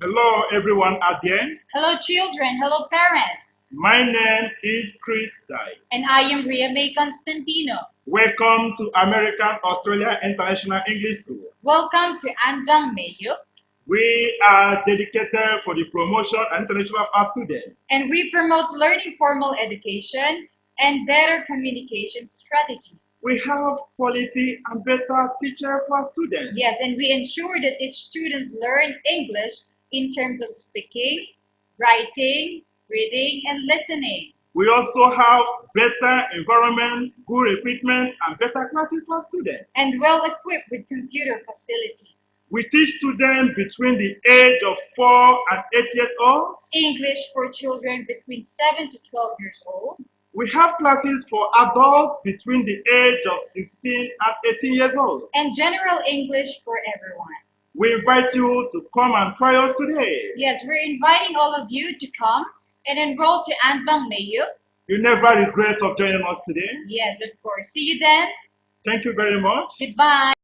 Hello, everyone out there. Hello, children. Hello, parents. My name is Chris Dai. And I am Ria May Constantino. Welcome to American Australia International English School. Welcome to Anvang Mayo. We are dedicated for the promotion and international of our students. And we promote learning formal education and better communication strategies. We have quality and better teacher for students. Yes, and we ensure that each students learn English in terms of speaking, writing, reading, and listening. We also have better environment, good equipment, and better classes for students. And well equipped with computer facilities. We teach students between the age of 4 and 8 years old. English for children between 7 to 12 years old. We have classes for adults between the age of 16 and 18 years old. And general English for everyone. We invite you to come and try us today. Yes, we're inviting all of you to come and enroll to Anbang Mayo. You never regret of joining us today. Yes, of course. See you then. Thank you very much. Goodbye.